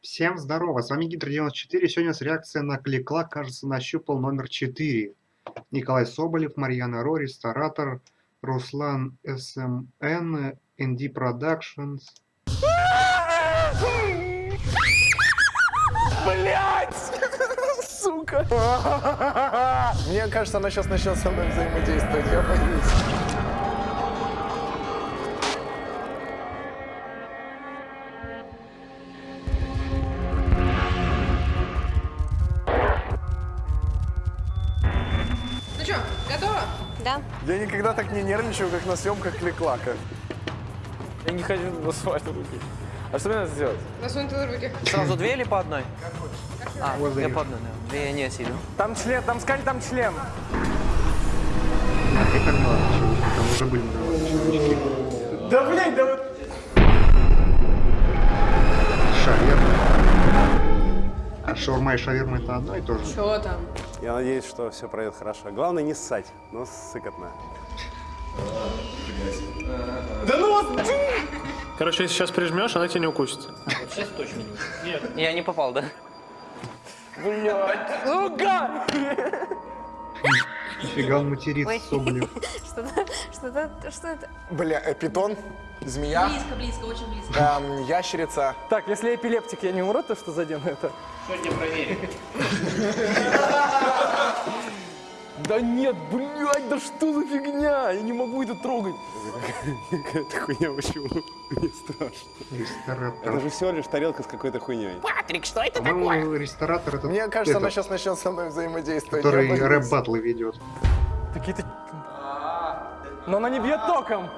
Всем здорово, с вами Гидр94. Сегодня с реакция на Кликла, кажется, нащупал номер 4. Николай Соболев, Марьяна Ро, Ресторатор, Руслан СМН, ND Productions. Блять! Сука! Мне кажется, она сейчас начнет со мной взаимодействовать, я боюсь. Я никогда так не нервничаю, как на съемках кликлака. Я не хочу насувать руки. А что мне надо сделать? Насунь туда руки. Сразу две или по одной? А, я по одной, да. Две не сильно. Там член, там скань, там член. А как там уже были. Да блядь, да вот. Шаверма. А шаурма и шаверма это одно и то же? Что там? Я надеюсь, что все пройдет хорошо. Главное не ссать, но сыкотно. Короче, если сейчас прижмешь, она тебя не укусит. Я не попал, да? Нифига он матерится, Ой. Соболев. Что-то, что-то, что это? Бля, э, питон, змея, Близко, близко, очень близко. эм, ящерица. Так, если эпилептик, я не умру, то что задену это? Да нет, блядь, да что за фигня? Я не могу это трогать. Какая-то хуйня, почему? Мне страшно. Это же всего лишь тарелка с какой-то хуйней. По-моему, ресторатор это Мне кажется, она сейчас начнет со мной взаимодействовать. который рэп-батлы ведет. Какие-то... Но она не бьет током.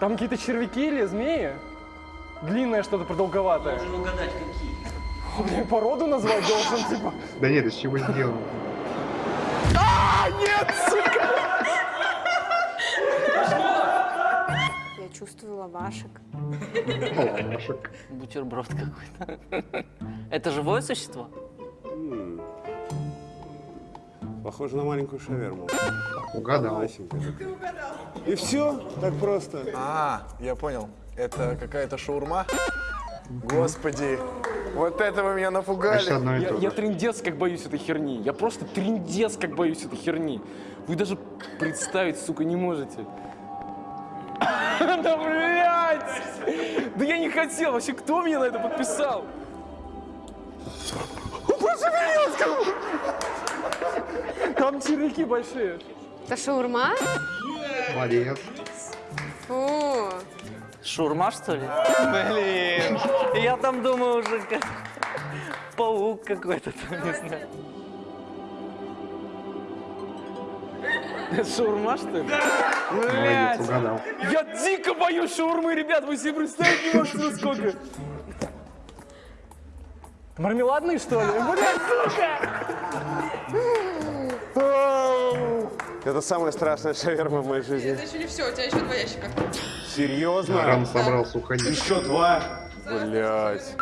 Там какие-то червяки или змеи? Длинное что-то продолговатое. Должен угадать, какие. Я породу назвать должен, типа. Да нет, из чего сделано? Я чувствую лавашек. Лавашек. Бутерброд какой-то. Это живое существо? Похоже на маленькую шаверму. Угадал. Масенькая такая. И все? Так просто. А, я понял. Это какая-то шаурма? Господи, вот это вы меня Значит, напугали. одно Я, я же. трындец как боюсь этой херни. Я просто трындец как боюсь этой херни. Вы даже представить, сука, не можете. Да блядь! Да я не хотел. Вообще, кто меня на это подписал? Там червяки большие. Это шаурма? Молодец. Фу. Шурма, что ли? Блин. Я там думаю уже как паук какой-то там, не знаю. Шаурма, что ли? Угадал. Я дико боюсь шаурмы, ребят, вы себе представить не можете, насколько. Мармеладный, что ли? Блядь, сука! Это самая страшная шаверма в моей жизни. Это еще не все, у тебя еще два ящика. Серьезно? Рано собрался уходить. Еще два. Блять.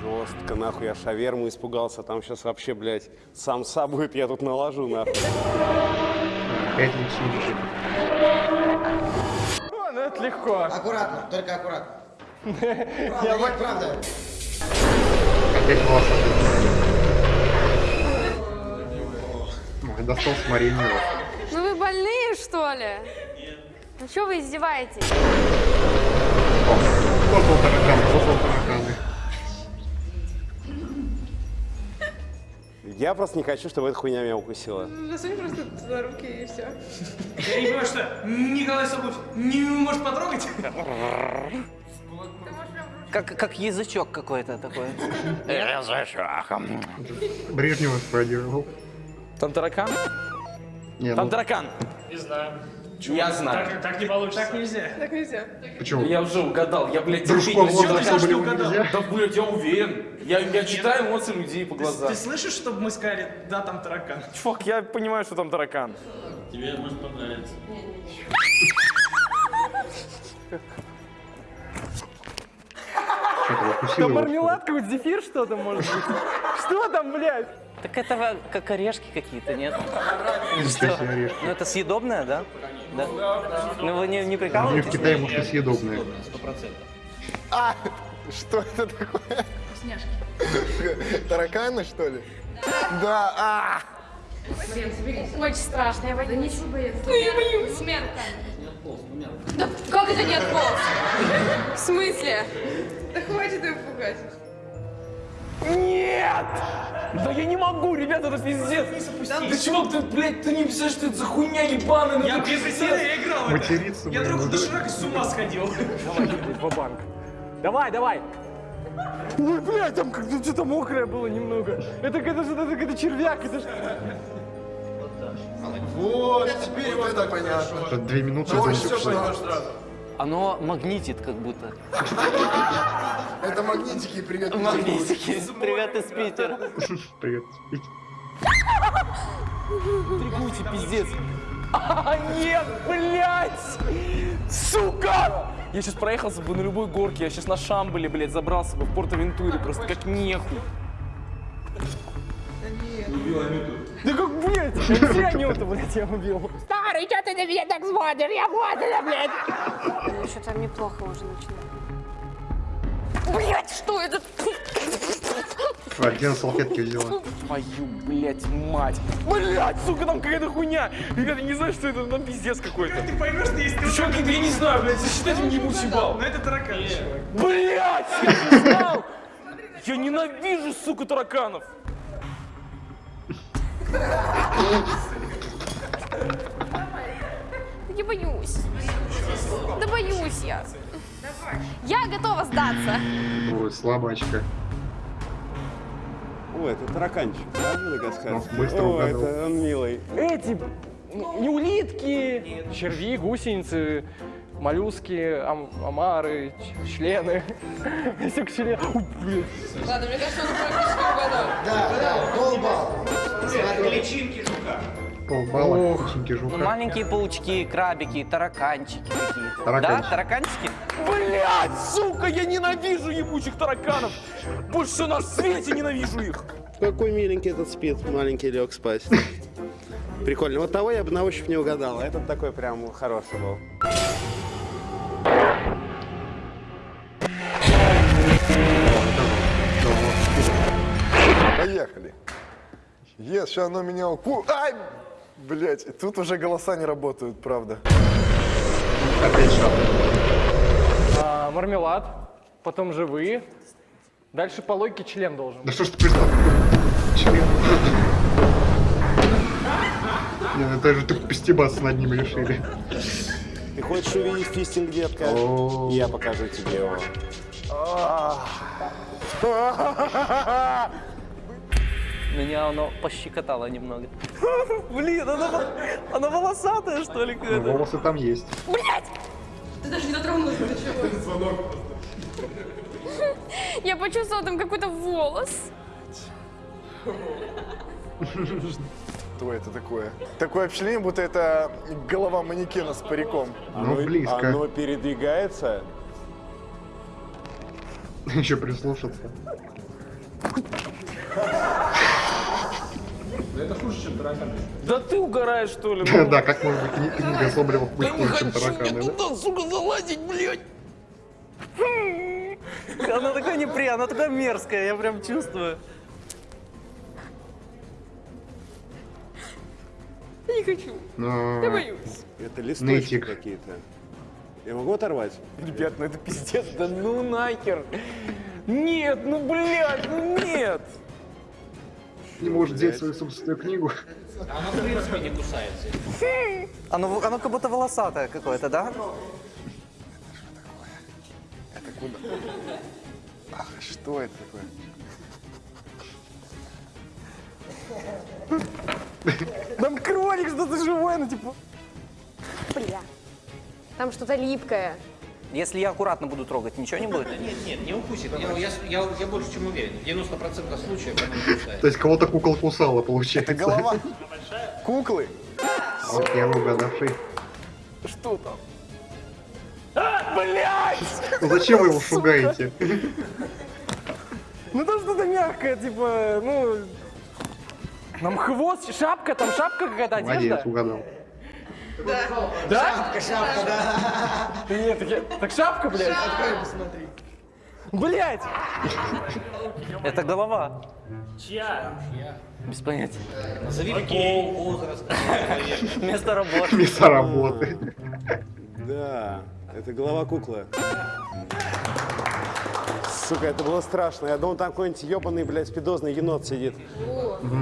Жестко, нахуй, я шаверму испугался. Там сейчас вообще, блядь, самса будет, я тут наложу, нахуй. Опять личинки. О, ну это легко. Аккуратно, только аккуратно. Правда, нет, правда. Опять волосатый. Ой, достал с Мариной. Ну вы больные, что ли? Ну что вы издеваетесь? Создал таракан, создал тараканы. Я просто не хочу, чтобы эта хуйня меня укусила. Засунь просто туда руки и все. Я не понимаю, что Николай Соболев не может потрогать? Как, как язычок какой-то такой. Брежнева спродировал. Там таракан? Не, Там ну, таракан. Не знаю. Я знаю. Так, так не получится. Так нельзя. Так нельзя. почему? Я уже угадал. Я, блядь, Дружков терпеть не что угадал? нельзя? Да, блядь, я уверен. Я, я читаю эмоции людей по глазам. Ты слышишь, чтобы мы сказали, да, там таракан? Чувак, я понимаю, что там таракан. Тебе может понравиться. Что-то укусил Там его. мармелад какой-то, зефир что-то может быть. Что там, блядь? Так это как орешки какие-то, нет? Ну это съедобное, да? Да. Ну вы не, не Они в прикалываетесь? Китае, может, и съедобные. А, что это такое? Вкусняшки. Тараканы, что ли? Да, а! Очень страшно, я боюсь. Да ничего бояться. Ну я боюсь. Смерть. Да как это не отполз? В смысле? Да хватит его пугать. Нет! Да я не могу, ребята, это пиздец! Ты чего, ты, блядь, ты не представляешь, что это за хуйня ебаная? ну Я без я играл. Материться, Я другу доширак с ума сходил. Давай, ва-банк. Давай, давай! Ой, блядь, там как-то что-то мокрое было немного. Это это же это, это червяк, это ж... Вот, теперь вот это понятно. Две минуты. Это все понял сразу. Оно магнитит как будто. Это магнитики, привет. Магнитики. Привет из Питера. Привет. Трикуйте, пиздец. А, нет, блядь! Сука! Я сейчас проехался бы на любой горке, я сейчас на Шамбале, блядь, забрался бы в Порто-Вентуре, просто как нехуй. Да как, блядь, я Анюту, блядь, я убил. Старый, что ты на меня так смотришь? Я мотана, блядь. Ну, что там неплохо уже начинает. Блядь, что это? Где на салфетке взяла? Твою, блядь, мать. Блядь, сука, там какая-то хуйня. Ребята, не знаю, что это, там пиздец какой-то. Ты поймешь, что если ты Чё, вот я не знаю, блядь, засчитайте мне ебучий бал. Ну это таракан, чувак. Блять, я не знал! Я ненавижу, сука, тараканов! Я боюсь. Да боюсь я. Я готова сдаться. Ой, слабачка. О, это тараканчик, да, Мадагаскарский? Быстро О, угадал. это он милый. Эти, не улитки, черви, гусеницы, моллюски, ам- омары, члены. Все к члену. Ой. Ладно, мне кажется, он практически угадал. Да, да, полбал. Полбала, кученьки Ну, маленькие паучки, крабики, тараканчики какие-то. Тараканчики. Да, тараканчики? Блять, сука, я ненавижу ебучих тараканов! Больше на свете ненавижу их! Какой миленький этот спит, маленький лег спать. Прикольно. Вот того я бы на ощупь не угадал. а Этот такой прям хороший был. Поехали. Ес, сейчас оно меня уку... Ай! Блять, тут уже голоса не работают, правда. Опять шаг. А, мармелад, потом живые. Дальше по логике член должен. Да что ж ты пристал? Член. Не, ну это же ты постебаться над ним решили. Ты хочешь увидеть фистинг, детка? Я покажу тебе его. Меня оно пощекотало немного. Блин, оно, оно волосатое, что ли, Ну, волосы там есть. Ты даже не дотронулась до чего. Я почувствовала там какой-то волос. Что это такое? Такое впечатление, будто это голова манекена с париком. Ну, близко. Оно передвигается. Еще прислушаться. Да ты угораешь, что ли? Да, как может быть кни- книга Соболева быть хуже, чем тараканы, да? туда, сука, залазить, блядь! Она такая неприятная, она такая мерзкая, я прям чувствую. Я не хочу. Но- Я боюсь. Это листочки какие-то. Я могу оторвать? Ребят, ну это пиздец, да ну нахер! Нет, ну блядь, ну нет! Не может взять свою собственную книгу. Оно, оно как будто волосатое какое-то, да? Ах, что это такое? Там кролик что-то живое, ну типа... Бля. Там что-то липкое. Если я аккуратно буду трогать, ничего не будет? Нет, нет, не укусит. Я, я, я, я больше чем уверен. В 90% случаев она не кусает. То есть кого-то кукол кусала, получается. Это голова куклы. Вот я угадавший. Что там? А, блядь! Ну зачем вы его шугаете? Ну там что-то мягкое, типа, ну... Нам хвост, шапка, там шапка какая-то, Молодец, одежда. угадал. Да? Шапка, шапка, да. Нет, так, я- так шапка, блядь. Открой, посмотри. Блядь! Это голова. Чья? Без понятия. Назови пол, возраст. Место работы. Место работы. Да, это голова куклы. Сука, это было страшно. Я думал, там какой-нибудь ебаный, блядь, спидозный енот сидит.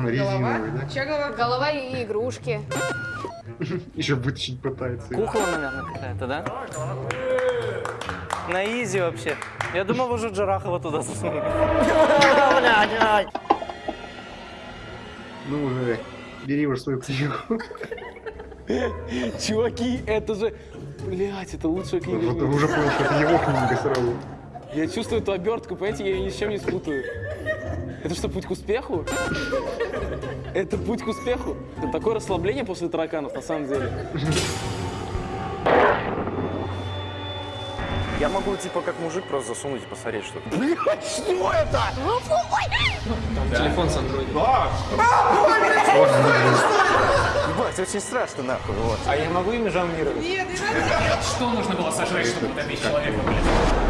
Резиновый, да? Чья голова? Голова и игрушки. Еще вытащить пытается. Кукла, наверное, какая-то, да? На изи вообще. Я думал, уже Джарахова туда засунули. Ну уже, бери уже свою книгу. Чуваки, это же... Блядь, это лучшая книга. в Уже мире. уже понял, что это его книга сразу. Я чувствую эту обертку, понимаете, я ее ни с чем не спутаю. Это что, путь к успеху? Это путь к успеху? Это такое расслабление после тараканов, на самом деле. Я могу, типа, как мужик просто засунуть и посмотреть, что Блядь, что это? Телефон с андроидом. Ебать, очень страшно, нахуй, вот. А я могу ими жонглировать? Что нужно было сожрать, чтобы утопить человека, блядь?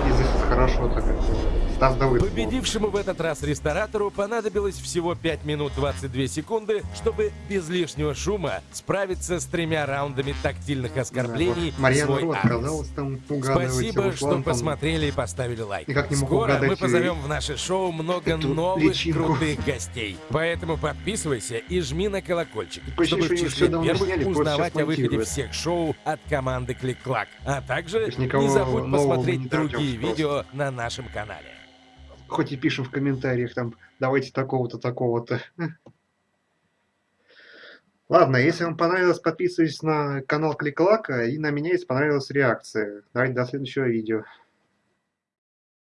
Стас Давыдов. Победившему в этот раз ресторатору понадобилось всего 5 минут 22 секунды, чтобы без лишнего шума справиться с тремя раундами тактильных оскорблений в Марьяна свой Ро адрес. отказалась там угадывать. Спасибо, Руслан что там посмотрели и поставили лайк. Никак не мог Скоро мы и- позовем в наше шоу много новых личинку. крутых гостей. Поэтому подписывайся и жми на колокольчик, Такое чтобы в числе первых сняли, узнавать о выходе всех шоу от команды Клик-Клак. А также не забудь посмотреть другие видео на нашем канале. Хоть и пишем в комментариях там, давайте такого-то, такого-то. Ладно, если вам понравилось, подписывайтесь на канал Кликлака и на меня, если понравилась реакция. Давайте до следующего видео.